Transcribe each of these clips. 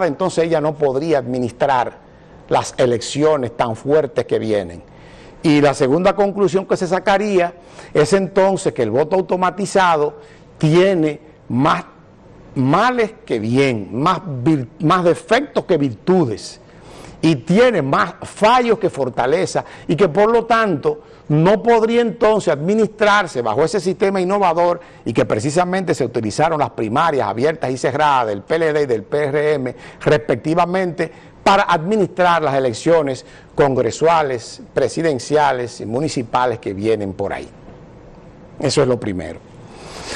entonces ella no podría administrar las elecciones tan fuertes que vienen. Y la segunda conclusión que se sacaría es entonces que el voto automatizado tiene más males que bien, más, más defectos que virtudes y tiene más fallos que fortaleza y que por lo tanto no podría entonces administrarse bajo ese sistema innovador y que precisamente se utilizaron las primarias abiertas y cerradas del PLD y del PRM respectivamente para administrar las elecciones congresuales, presidenciales y municipales que vienen por ahí. Eso es lo primero.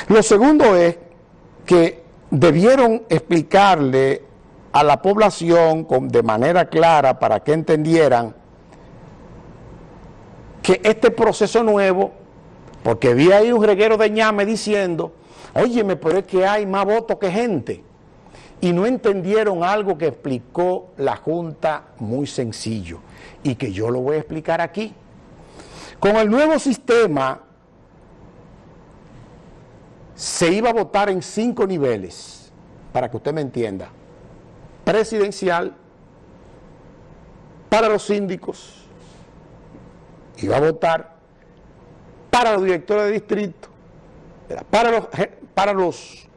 Lo segundo es que debieron explicarle a la población de manera clara para que entendieran que este proceso nuevo, porque vi ahí un reguero de ñame diciendo, óyeme, pero es que hay más votos que gente. Y no entendieron algo que explicó la Junta muy sencillo y que yo lo voy a explicar aquí. Con el nuevo sistema se iba a votar en cinco niveles, para que usted me entienda presidencial para los síndicos, iba a votar para los directores de distrito, para los, para los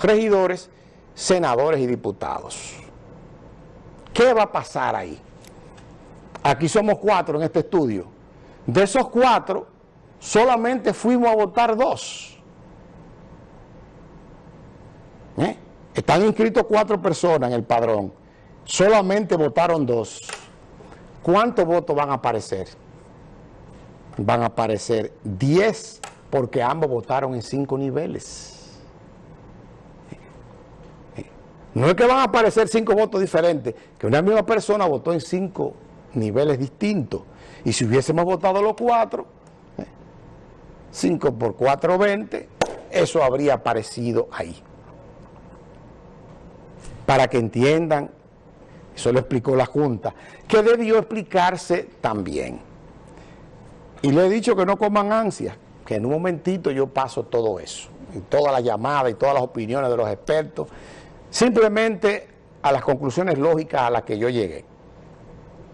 regidores, senadores y diputados. ¿Qué va a pasar ahí? Aquí somos cuatro en este estudio. De esos cuatro, solamente fuimos a votar dos. ¿Eh? Están inscritos cuatro personas en el padrón. Solamente votaron dos. ¿Cuántos votos van a aparecer? Van a aparecer diez porque ambos votaron en cinco niveles. No es que van a aparecer cinco votos diferentes, que una misma persona votó en cinco niveles distintos. Y si hubiésemos votado los cuatro, cinco por cuatro, veinte, eso habría aparecido ahí para que entiendan, eso lo explicó la Junta, que debió explicarse también. Y le he dicho que no coman ansia, que en un momentito yo paso todo eso, y toda la llamada y todas las opiniones de los expertos, simplemente a las conclusiones lógicas a las que yo llegué.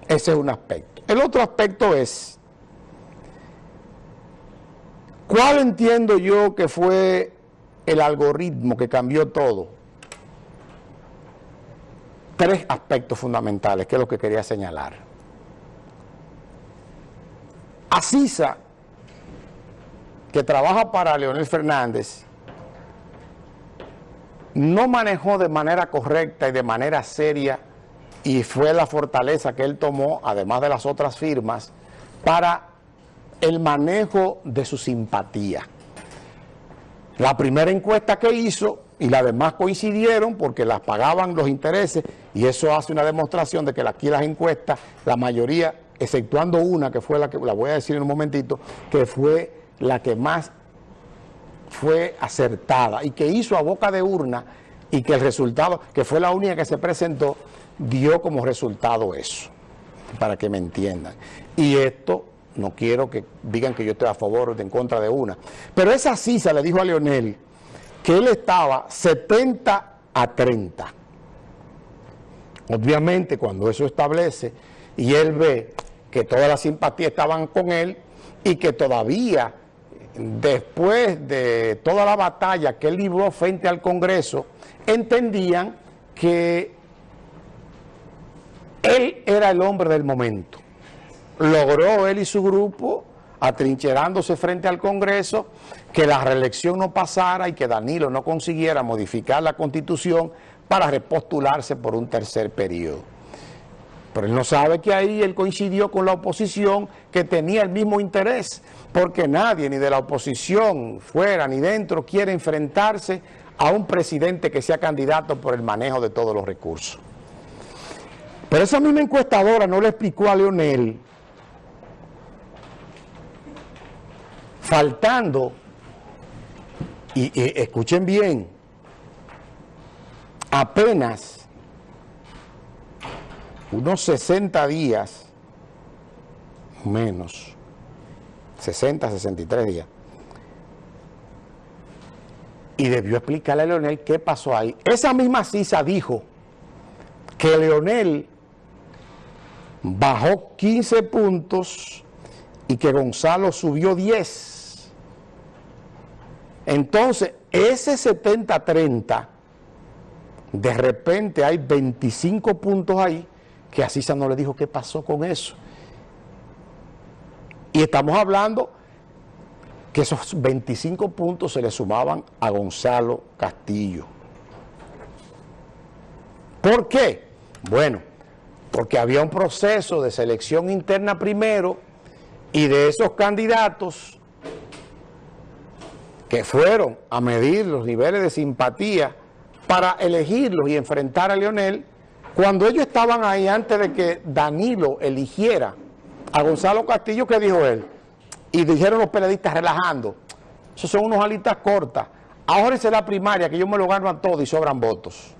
Ese es un aspecto. El otro aspecto es, ¿cuál entiendo yo que fue el algoritmo que cambió todo? tres aspectos fundamentales, que es lo que quería señalar. Asisa, que trabaja para Leonel Fernández, no manejó de manera correcta y de manera seria, y fue la fortaleza que él tomó, además de las otras firmas, para el manejo de su simpatía. La primera encuesta que hizo y las demás coincidieron porque las pagaban los intereses y eso hace una demostración de que aquí las encuestas, la mayoría, exceptuando una que fue la que la voy a decir en un momentito, que fue la que más fue acertada y que hizo a boca de urna y que el resultado, que fue la única que se presentó, dio como resultado eso, para que me entiendan. Y esto, no quiero que digan que yo estoy a favor o en contra de una, pero esa CISA le dijo a Leonel, que él estaba 70 a 30. Obviamente cuando eso establece y él ve que todas las simpatías estaban con él y que todavía después de toda la batalla que él libró frente al Congreso, entendían que él era el hombre del momento. Logró él y su grupo atrincherándose frente al Congreso, que la reelección no pasara y que Danilo no consiguiera modificar la Constitución para repostularse por un tercer periodo. Pero él no sabe que ahí él coincidió con la oposición que tenía el mismo interés, porque nadie, ni de la oposición, fuera ni dentro, quiere enfrentarse a un presidente que sea candidato por el manejo de todos los recursos. Pero esa misma encuestadora no le explicó a Leonel faltando, y, escuchen bien, apenas unos 60 días, menos, 60, 63 días, y debió explicarle a Leonel qué pasó ahí. Esa misma CISA dijo que Leonel bajó 15 puntos y que Gonzalo subió 10. Entonces, ese 70-30, de repente hay 25 puntos ahí, que a Cisa no le dijo qué pasó con eso. Y estamos hablando que esos 25 puntos se le sumaban a Gonzalo Castillo. ¿Por qué? Bueno, porque había un proceso de selección interna primero y de esos candidatos que fueron a medir los niveles de simpatía para elegirlos y enfrentar a Leonel, cuando ellos estaban ahí antes de que Danilo eligiera a Gonzalo Castillo, ¿qué dijo él? Y dijeron los periodistas relajando, esos son unos alitas cortas, ahora es la primaria que yo me lo gano a todos y sobran votos.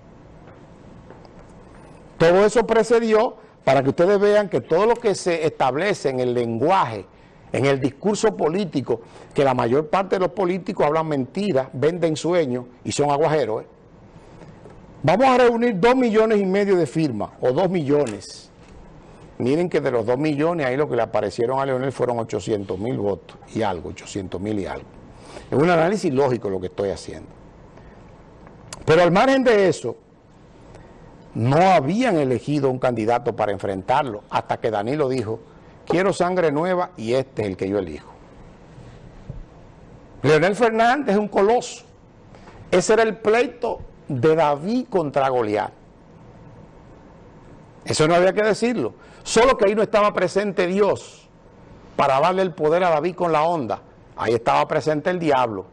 Todo eso precedió para que ustedes vean que todo lo que se establece en el lenguaje, en el discurso político, que la mayor parte de los políticos hablan mentiras, venden sueños y son aguajeros. ¿eh? Vamos a reunir dos millones y medio de firmas, o dos millones. Miren que de los dos millones, ahí lo que le aparecieron a Leonel fueron 800 mil votos y algo, 800 mil y algo. Es un análisis lógico lo que estoy haciendo. Pero al margen de eso, no habían elegido un candidato para enfrentarlo hasta que Danilo dijo, quiero sangre nueva y este es el que yo elijo. Leonel Fernández es un coloso. Ese era el pleito de David contra Goliat. Eso no había que decirlo. Solo que ahí no estaba presente Dios para darle el poder a David con la onda. Ahí estaba presente el diablo.